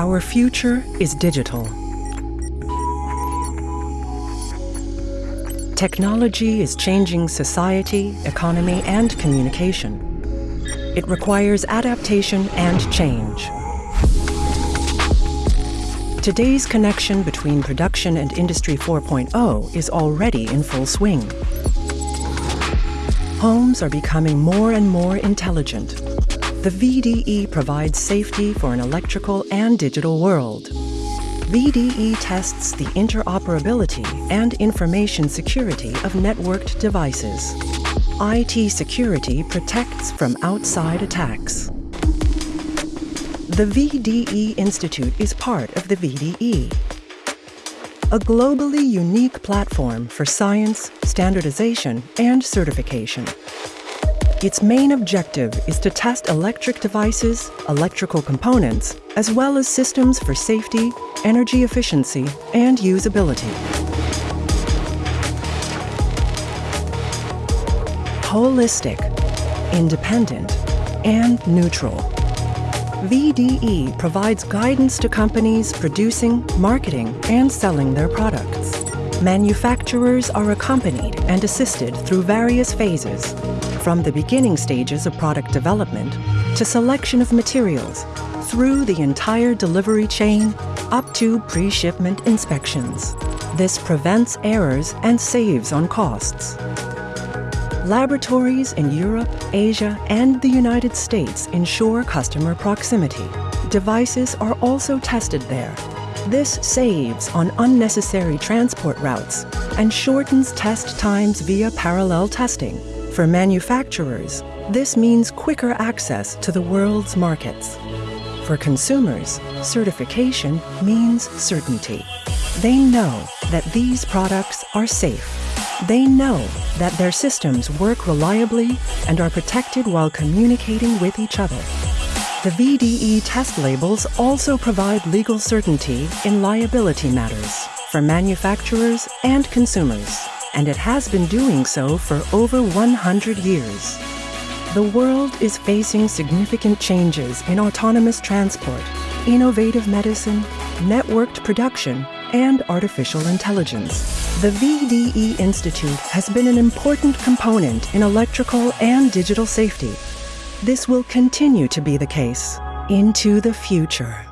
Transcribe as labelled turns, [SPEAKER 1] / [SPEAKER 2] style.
[SPEAKER 1] Our future is digital. Technology is changing society, economy, and communication. It requires adaptation and change. Today's connection between production and Industry 4.0 is already in full swing. Homes are becoming more and more intelligent. The VDE provides safety for an electrical and digital world. VDE tests the interoperability and information security of networked devices. IT security protects from outside attacks. The VDE Institute is part of the VDE, a globally unique platform for science, standardization, and certification. Its main objective is to test electric devices, electrical components, as well as systems for safety, energy efficiency, and usability. Holistic, independent, and neutral. VDE provides guidance to companies producing, marketing, and selling their products. Manufacturers are accompanied and assisted through various phases, from the beginning stages of product development to selection of materials, through the entire delivery chain, up to pre-shipment inspections. This prevents errors and saves on costs. Laboratories in Europe, Asia, and the United States ensure customer proximity. Devices are also tested there. This saves on unnecessary transport routes and shortens test times via parallel testing. For manufacturers, this means quicker access to the world's markets. For consumers, certification means certainty. They know that these products are safe. They know that their systems work reliably and are protected while communicating with each other. The VDE test labels also provide legal certainty in liability matters for manufacturers and consumers, and it has been doing so for over 100 years. The world is facing significant changes in autonomous transport, innovative medicine, networked production, and artificial intelligence. The VDE Institute has been an important component in electrical and digital safety. This will continue to be the case into the future.